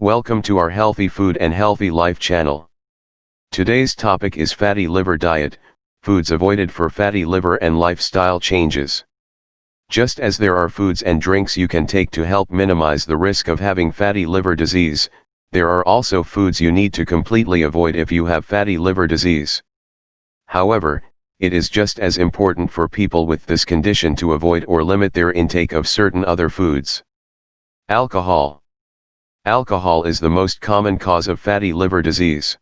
Welcome to our Healthy Food and Healthy Life channel. Today's topic is fatty liver diet, foods avoided for fatty liver and lifestyle changes. Just as there are foods and drinks you can take to help minimize the risk of having fatty liver disease, there are also foods you need to completely avoid if you have fatty liver disease. However, it is just as important for people with this condition to avoid or limit their intake of certain other foods. Alcohol. Alcohol is the most common cause of fatty liver disease.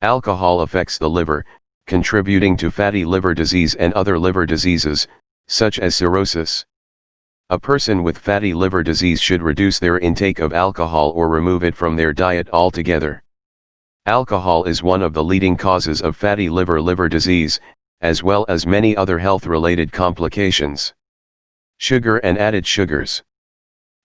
Alcohol affects the liver, contributing to fatty liver disease and other liver diseases, such as cirrhosis. A person with fatty liver disease should reduce their intake of alcohol or remove it from their diet altogether. Alcohol is one of the leading causes of fatty liver liver disease, as well as many other health-related complications. Sugar and added sugars.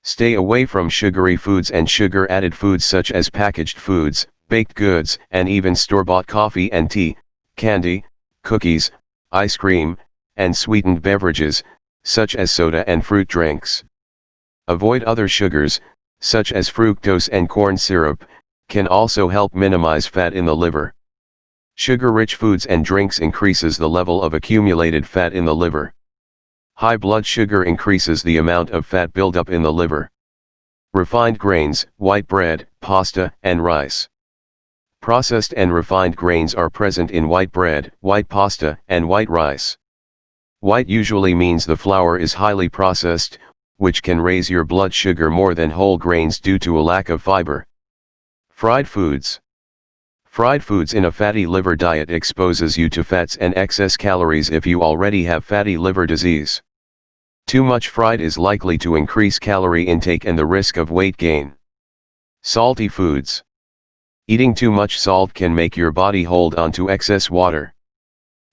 Stay away from sugary foods and sugar-added foods such as packaged foods, baked goods, and even store-bought coffee and tea, candy, cookies, ice cream, and sweetened beverages, such as soda and fruit drinks. Avoid other sugars, such as fructose and corn syrup, can also help minimize fat in the liver. Sugar-rich foods and drinks increases the level of accumulated fat in the liver. High blood sugar increases the amount of fat buildup in the liver. Refined grains, white bread, pasta, and rice. Processed and refined grains are present in white bread, white pasta, and white rice. White usually means the flour is highly processed, which can raise your blood sugar more than whole grains due to a lack of fiber. Fried foods. Fried foods in a fatty liver diet exposes you to fats and excess calories if you already have fatty liver disease. Too much fried is likely to increase calorie intake and the risk of weight gain. Salty foods. Eating too much salt can make your body hold on to excess water.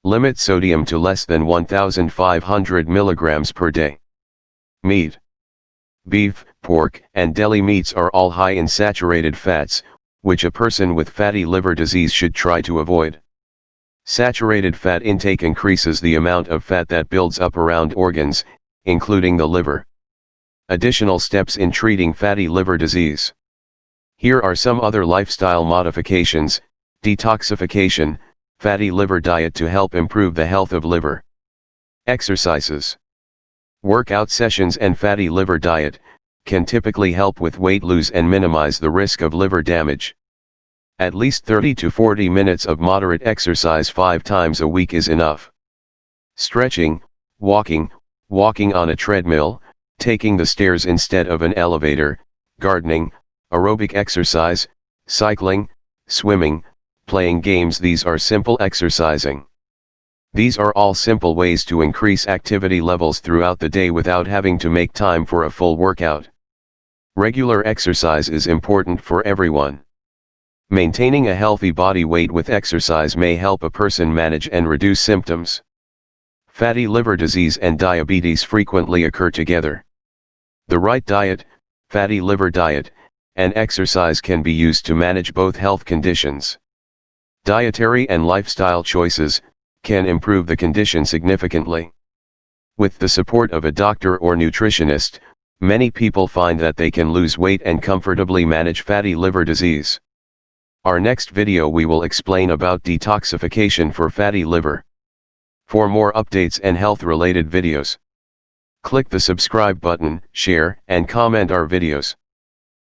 Limit sodium to less than 1500 mg per day. Meat. Beef, pork, and deli meats are all high in saturated fats, which a person with fatty liver disease should try to avoid. Saturated fat intake increases the amount of fat that builds up around organs, including the liver. Additional steps in treating fatty liver disease. Here are some other lifestyle modifications, detoxification, fatty liver diet to help improve the health of liver. Exercises. Workout sessions and fatty liver diet, can typically help with weight loss and minimize the risk of liver damage. At least 30 to 40 minutes of moderate exercise 5 times a week is enough. Stretching, walking, walking on a treadmill, taking the stairs instead of an elevator, gardening, aerobic exercise, cycling, swimming, playing games these are simple exercising. These are all simple ways to increase activity levels throughout the day without having to make time for a full workout. Regular exercise is important for everyone. Maintaining a healthy body weight with exercise may help a person manage and reduce symptoms. Fatty liver disease and diabetes frequently occur together. The right diet, fatty liver diet, and exercise can be used to manage both health conditions. Dietary and lifestyle choices, can improve the condition significantly. With the support of a doctor or nutritionist, many people find that they can lose weight and comfortably manage fatty liver disease. Our next video we will explain about detoxification for fatty liver. For more updates and health related videos, click the subscribe button, share and comment our videos.